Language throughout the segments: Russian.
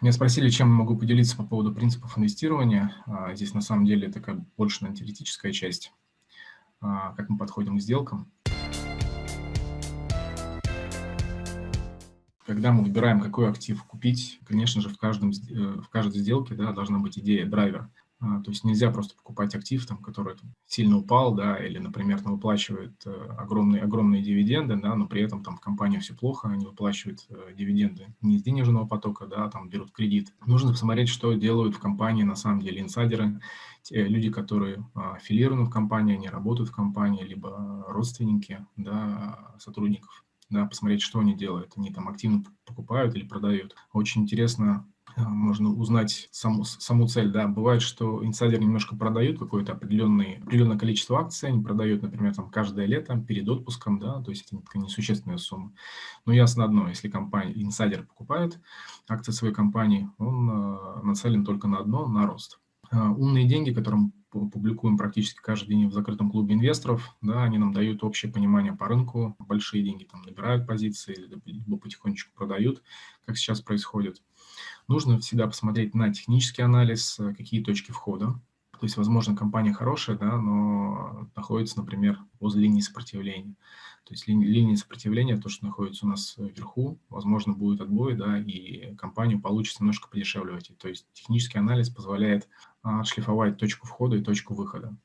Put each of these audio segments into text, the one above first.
Меня спросили, чем могу поделиться по поводу принципов инвестирования. А, здесь на самом деле такая больше на теоретическая часть, а, как мы подходим к сделкам. Когда мы выбираем, какой актив купить, конечно же, в, каждом, э, в каждой сделке да, должна быть идея, драйвер. А, то есть нельзя просто покупать актив, там, который сильно упал, да, или, например, там, выплачивает э, огромные, огромные дивиденды, да, но при этом там в компании все плохо, они выплачивают э, дивиденды не из денежного потока, да, там берут кредит. Нужно посмотреть, что делают в компании на самом деле инсайдеры, те люди, которые а, аффилированы в компании, они работают в компании, либо родственники, да, сотрудников да, посмотреть, что они делают. Они там активно покупают или продают. Очень интересно а, можно узнать саму, саму цель. Да. Бывает, что инсайдеры немножко продают какое-то определенное, определенное количество акций, они продают, например, там, каждое лето перед отпуском, да, то есть это такая несущественная сумма. Но ясно одно, если компания, инсайдер покупает акции своей компании, он э, нацелен только на одно, на рост. Э, умные деньги, которым публикуем практически каждый день в закрытом клубе инвесторов, да, они нам дают общее понимание по рынку, большие деньги там набирают позиции, либо потихонечку продают, как сейчас происходит. Нужно всегда посмотреть на технический анализ, э, какие точки входа. То есть, возможно, компания хорошая, да, но находится, например, возле линии сопротивления. То есть ли, линия сопротивления, то, что находится у нас вверху, возможно, будет отбой, да, и компанию получится немножко подешевле То есть технический анализ позволяет а, отшлифовать точку входа и точку выхода.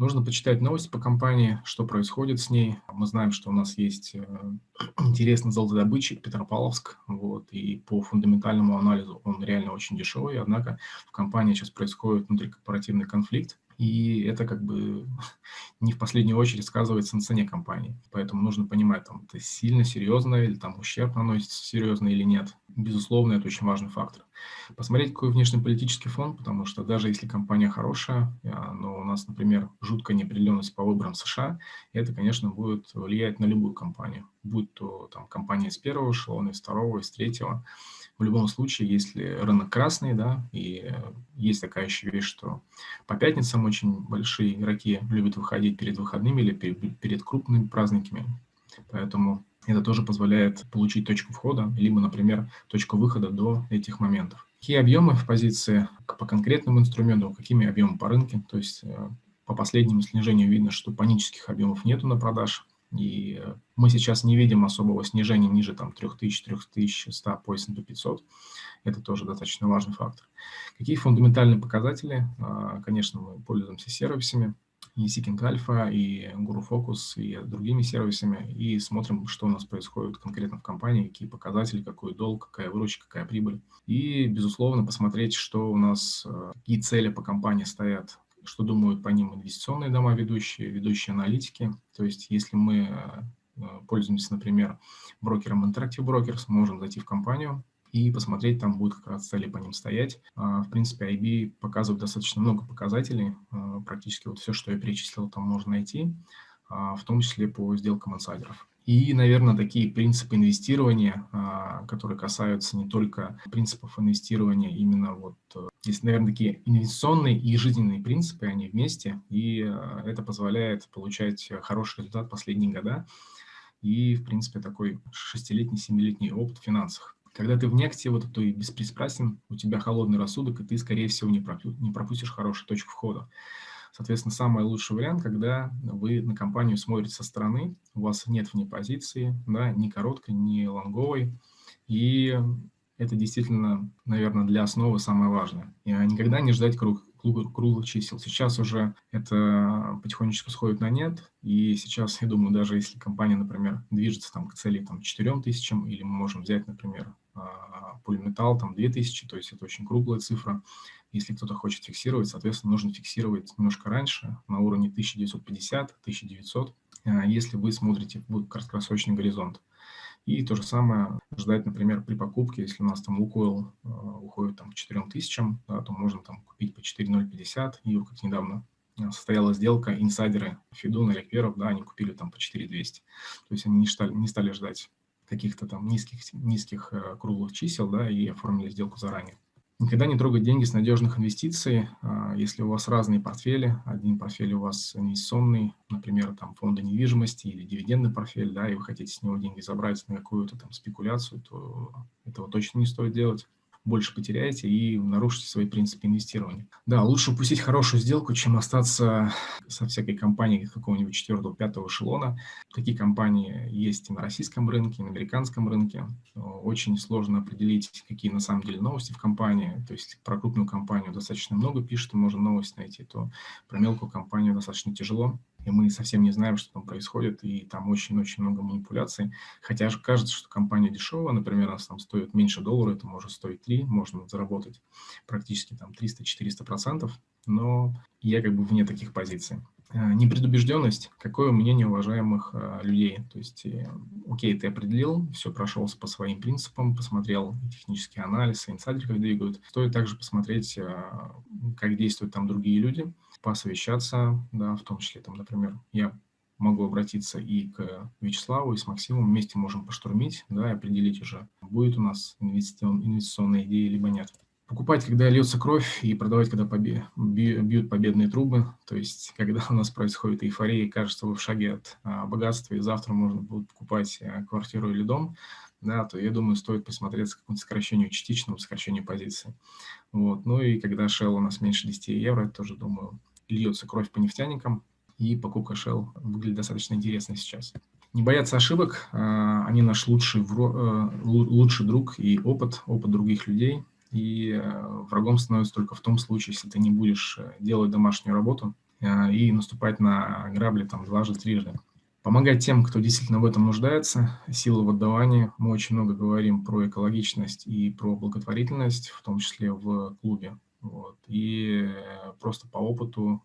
Нужно почитать новости по компании, что происходит с ней. Мы знаем, что у нас есть э, интересный золотодобытчик Петропавловск, вот, и по фундаментальному анализу он реально очень дешевый, однако в компании сейчас происходит внутрикорпоративный конфликт, и это как бы не в последнюю очередь сказывается на цене компании. Поэтому нужно понимать, там, это сильно серьезно, или там ущерб наносится серьезно или нет. Безусловно, это очень важный фактор. Посмотреть, какой внешнеполитический фон, потому что даже если компания хорошая, а, но у нас, например, жуткая неопределенность по выборам США, это, конечно, будет влиять на любую компанию, будь то там компания из первого эшелона, из второго, из третьего. В любом случае, если рынок красный, да, и есть такая еще вещь, что по пятницам очень большие игроки любят выходить перед выходными или перед крупными праздниками, поэтому это тоже позволяет получить точку входа, либо, например, точку выхода до этих моментов. Какие объемы в позиции по конкретному инструменту, какими объемами по рынке, то есть э, по последнему снижению видно, что панических объемов нету на продаж, и мы сейчас не видим особого снижения ниже там, 3000-3100 по S&P 500. Это тоже достаточно важный фактор. Какие фундаментальные показатели? А, конечно, мы пользуемся сервисами, и Seeking Alpha, и Guru Focus, и другими сервисами, и смотрим, что у нас происходит конкретно в компании, какие показатели, какой долг, какая выручка, какая прибыль. И, безусловно, посмотреть, что у нас, а, какие цели по компании стоят что думают по ним инвестиционные дома ведущие, ведущие аналитики. То есть если мы э, пользуемся, например, брокером Interactive Brokers, можем зайти в компанию и посмотреть, там будет как раз цели по ним стоять. А, в принципе, IB показывает достаточно много показателей, э, практически вот все, что я перечислил, там можно найти, а, в том числе по сделкам инсайдеров. И, наверное, такие принципы инвестирования, а, которые касаются не только принципов инвестирования, именно вот э, здесь, наверное, такие инвестиционные и жизненные принципы, они вместе, и э, это позволяет получать хороший результат последние года и, в принципе, такой шестилетний, семилетний опыт в финансах. Когда ты вне актива, то ты беспристрастен, у тебя холодный рассудок, и ты, скорее всего, не пропустишь хорошую точку входа. Соответственно, самый лучший вариант, когда вы на компанию смотрите со стороны, у вас нет вне позиции, да, ни короткой, ни лонговой, и это действительно, наверное, для основы самое важное. И никогда не ждать круг, круглых чисел. Сейчас уже это потихонечку сходит на нет, и сейчас, я думаю, даже если компания, например, движется там, к цели там, 4 тысячам, или мы можем взять, например, полиметалл, там 2000, то есть это очень круглая цифра, если кто-то хочет фиксировать, соответственно, нужно фиксировать немножко раньше, на уровне 1950-1900, а, если вы смотрите в краткосрочный горизонт. И то же самое ждать, например, при покупке, если у нас там Лукойл э, уходит там, к 4000, да, то можно там купить по 4050, и как недавно а, состоялась сделка, инсайдеры Фидуна или Кверов, да, они купили там по 4200. То есть они не стали, не стали ждать каких-то там низких, низких э, круглых чисел, да, и оформили сделку заранее. Никогда не трогать деньги с надежных инвестиций. А, если у вас разные портфели, один портфель у вас инвестиционный, например, там фонды недвижимости или дивидендный портфель, да, и вы хотите с него деньги забрать на какую-то там спекуляцию, то этого точно не стоит делать. Больше потеряете и нарушите свои принципы инвестирования. Да, лучше упустить хорошую сделку, чем остаться со всякой компанией какого-нибудь четвертого, пятого эшелона. Такие компании есть и на российском рынке, и на американском рынке. Очень сложно определить, какие на самом деле новости в компании. То есть про крупную компанию достаточно много пишут, можно новость найти, то про мелкую компанию достаточно тяжело и мы совсем не знаем, что там происходит, и там очень-очень много манипуляций. Хотя же кажется, что компания дешевая, например, она там стоит меньше доллара, это может стоить 3, можно заработать практически там 300-400 процентов, но я как бы вне таких позиций. Э, непредубежденность, какое мнение уважаемых э, людей. То есть, э, окей, ты определил, все прошелся по своим принципам, посмотрел технический анализ, инсайдеры как двигают. Стоит также посмотреть, как действуют там другие люди, посовещаться, да, в том числе, там, например, я могу обратиться и к Вячеславу, и с Максимом, вместе можем поштурмить, да, и определить уже, будет у нас инвестиционная идея, либо нет. Покупать, когда льется кровь, и продавать, когда побе бьют победные трубы. То есть, когда у нас происходит эйфория, и кажется, вы в шаге от а, богатства, и завтра можно будет покупать а, квартиру или дом, да, то, я думаю, стоит присмотреться к какому-то сокращению, частичному сокращению позиции. Вот. Ну и когда Shell у нас меньше 10 евро, тоже, думаю, льется кровь по нефтяникам, и покупка Shell выглядит достаточно интересно сейчас. Не бояться ошибок, а, они наш лучший, э, лучший друг и опыт, опыт других людей. И э, врагом становится только в том случае, если ты не будешь э, делать домашнюю работу и наступать на грабли там дважды, трижды. Помогать тем, кто действительно в этом нуждается, сила в отдавании. Мы очень много говорим про экологичность и про благотворительность, в том числе в клубе. Вот. И просто по опыту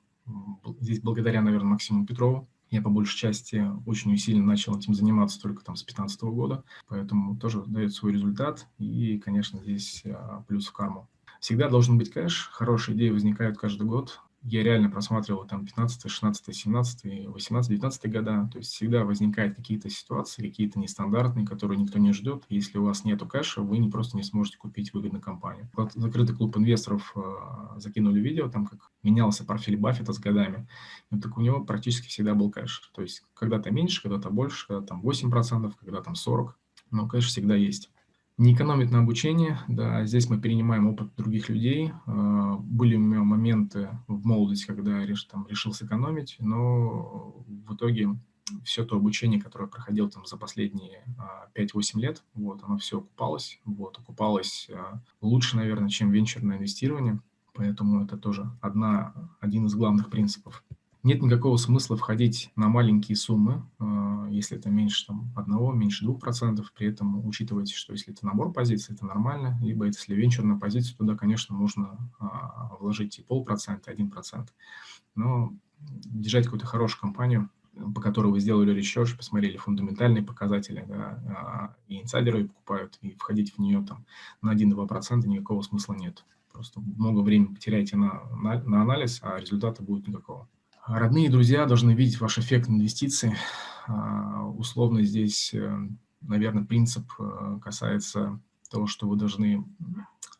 Здесь благодаря, наверное, Максиму Петрову. Я по большей части очень усиленно начал этим заниматься только там с 2015 года, поэтому тоже дает свой результат, и, конечно, здесь а, плюс в карму. Всегда должен быть кэш, хорошие идеи возникают каждый год, я реально просматривал там 15, 16, 17, 18, 19 года, то есть всегда возникают какие-то ситуации, какие-то нестандартные, которые никто не ждет. Если у вас нету кэша, вы не просто не сможете купить выгодную компанию. Вот закрытый клуб инвесторов э, закинули видео, там как менялся профиль Баффета с годами. И так у него практически всегда был кэш. То есть когда-то меньше, когда-то больше, когда там 8%, когда там 40%, но кэш всегда есть не экономит на обучение, да, здесь мы перенимаем опыт других людей. А, были у меня моменты в молодости, когда я там, решил сэкономить, но в итоге все то обучение, которое проходил там за последние 5-8 а, лет, вот, оно все окупалось, вот, окупалось а, лучше, наверное, чем венчурное инвестирование, поэтому это тоже одна, один из главных принципов. Нет никакого смысла входить на маленькие суммы, если это меньше там, 1, меньше 2%. При этом учитывайте, что если это набор позиций, это нормально. Либо если венчурная позиция, туда, конечно, можно а, вложить и полпроцента, один процент. Но держать какую-то хорошую компанию, по которой вы сделали research, посмотрели фундаментальные показатели, да, а, и инсайдеры покупают, и входить в нее там на 1-2% никакого смысла нет. Просто много времени потеряете на, на, на анализ, а результата будет никакого. Родные и друзья должны видеть ваш эффект инвестиций. А, условно здесь, э, наверное, принцип э, касается того, что вы должны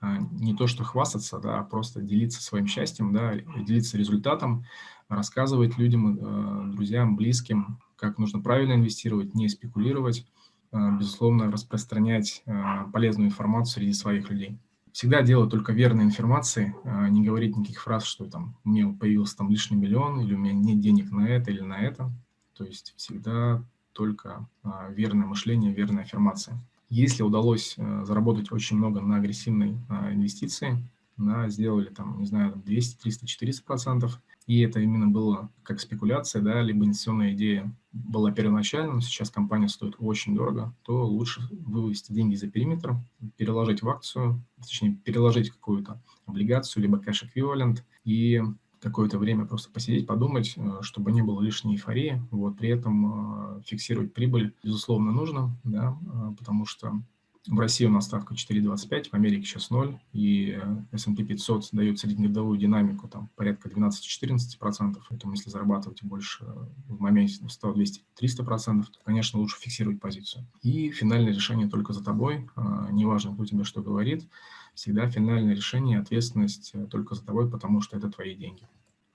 а, не то что хвастаться, да, а просто делиться своим счастьем, да, делиться результатом, рассказывать людям, э, друзьям, близким, как нужно правильно инвестировать, не спекулировать, безусловно, распространять полезную информацию среди своих людей всегда делать только верной информации, а не говорить никаких фраз, что там меня появился там лишний миллион, или у меня нет денег на это или на это. То есть всегда только а, верное мышление, верная аффирмация. Если удалось а, заработать очень много на агрессивной инвестиции, на, сделали там, не знаю, 200, 300, 400 процентов, и это именно было как спекуляция, да, либо инвестиционная идея была первоначально, но сейчас компания стоит очень дорого, то лучше вывести деньги за периметр, переложить в акцию, точнее, переложить какую-то облигацию, либо кэш-эквивалент, и какое-то время просто посидеть, подумать, э, чтобы не было лишней эйфории. Вот, при этом э, фиксировать прибыль, безусловно, нужно, да, э, потому что в России у нас ставка 4,25, в Америке сейчас 0, и S&P 500 дает среднегодовую динамику там, порядка 12-14%. Поэтому если зарабатывать больше в моменте 100, 200, 300%, то, конечно, лучше фиксировать позицию. И финальное решение только за тобой, а, неважно, кто тебе что говорит, всегда финальное решение, ответственность только за тобой, потому что это твои деньги.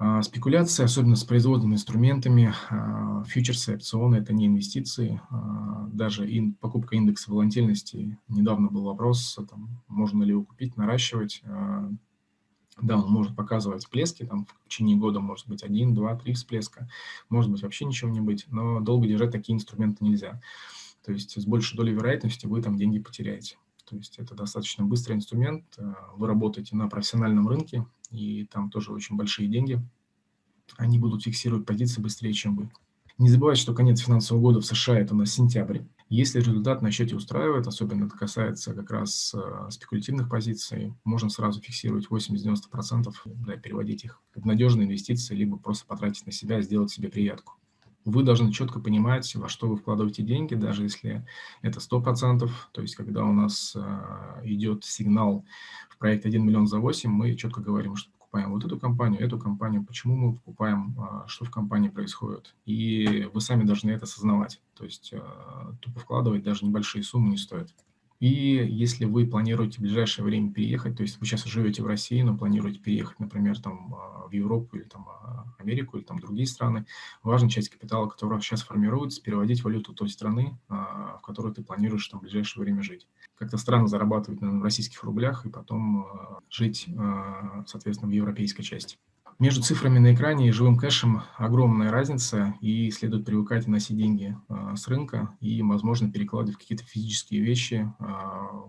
А, спекуляции, особенно с производными инструментами, а, фьючерсы, опционы – это не инвестиции. А, даже ин, покупка индекса волатильности. Недавно был вопрос, там, можно ли его купить, наращивать. Да, он может показывать всплески, там в течение года может быть один, два, три всплеска, может быть вообще ничего не быть, но долго держать такие инструменты нельзя. То есть с большей долей вероятности вы там деньги потеряете. То есть это достаточно быстрый инструмент, вы работаете на профессиональном рынке, и там тоже очень большие деньги. Они будут фиксировать позиции быстрее, чем вы. Не забывайте, что конец финансового года в США – это на сентябрь. Если результат на счете устраивает, особенно это касается как раз э, спекулятивных позиций, можно сразу фиксировать 80-90%, да, переводить их в надежные инвестиции, либо просто потратить на себя, сделать себе приятку. Вы должны четко понимать, во что вы вкладываете деньги, даже если это 100%, то есть когда у нас э, идет сигнал в проект 1 миллион за 8, мы четко говорим, что покупаем вот эту компанию, эту компанию, почему мы покупаем, а, что в компании происходит. И вы сами должны это осознавать. То есть а, тупо вкладывать даже небольшие суммы не стоит. И если вы планируете в ближайшее время переехать, то есть вы сейчас живете в России, но планируете переехать, например, там, а, в Европу или там, Америку или там, другие страны, важно часть капитала, которая сейчас формируется, переводить валюту той страны, в которой ты планируешь там, в ближайшее время жить как-то странно зарабатывать в российских рублях и потом жить, соответственно, в европейской части. Между цифрами на экране и живым кэшем огромная разница, и следует привыкать носить деньги э, с рынка и, возможно, перекладывать какие-то физические вещи,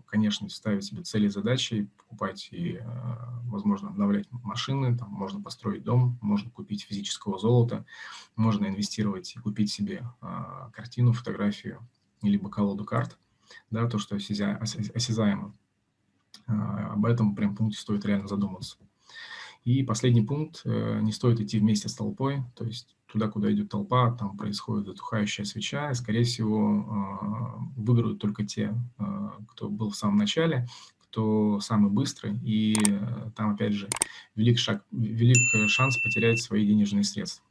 конечно, ставить себе цели и задачи, покупать и, возможно, обновлять машины, там можно построить дом, можно купить физического золота, можно инвестировать и купить себе картину, фотографию, либо колоду карт – да, то, что осязаемо. А, об этом прям пункте стоит реально задуматься. И последний пункт, э, не стоит идти вместе с толпой, то есть туда, куда идет толпа, там происходит затухающая свеча, и, скорее всего, а, выиграют только те, а, кто был в самом начале, кто самый быстрый, и э, там, опять же, велик, шаг, велик шанс потерять свои денежные средства.